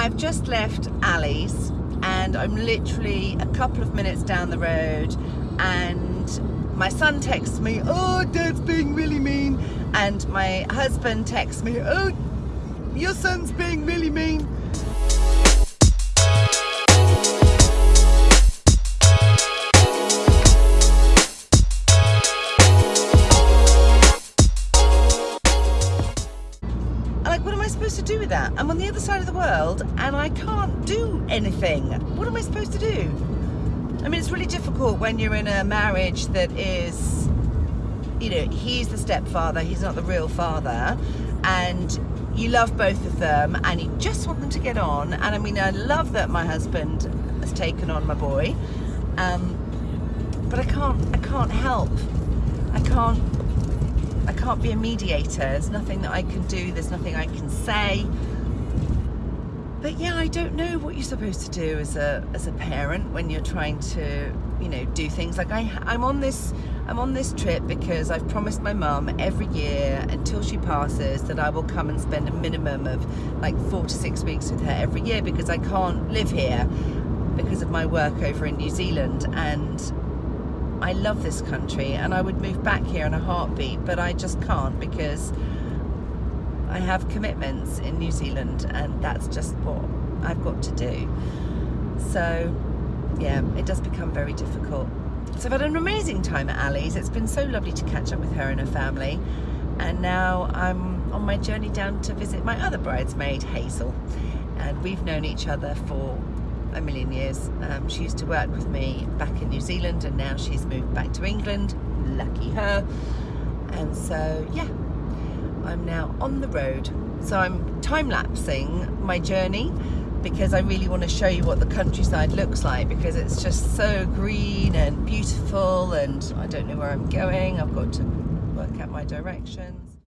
I've just left Ali's and I'm literally a couple of minutes down the road and my son texts me, oh, dad's being really mean. And my husband texts me, oh, your son's being really mean. Am I supposed to do with that? I'm on the other side of the world and I can't do anything. What am I supposed to do? I mean it's really difficult when you're in a marriage that is you know, he's the stepfather, he's not the real father and you love both of them and you just want them to get on and I mean I love that my husband has taken on my boy um, but I can't I can't help I can't I can't be a mediator. There's nothing that I can do. There's nothing I can say. But yeah, I don't know what you're supposed to do as a as a parent when you're trying to, you know, do things like I I'm on this I'm on this trip because I've promised my mum every year until she passes that I will come and spend a minimum of like four to six weeks with her every year because I can't live here because of my work over in New Zealand and I love this country and I would move back here in a heartbeat, but I just can't because I have commitments in New Zealand and that's just what I've got to do. So yeah, it does become very difficult. So I've had an amazing time at Ali's. It's been so lovely to catch up with her and her family. And now I'm on my journey down to visit my other bridesmaid, Hazel. And we've known each other for a million years. Um, she used to work with me back in New Zealand and now she's moved back to England. Lucky her. And so, yeah, I'm now on the road. So I'm time-lapsing my journey because I really want to show you what the countryside looks like because it's just so green and beautiful and I don't know where I'm going. I've got to work out my directions.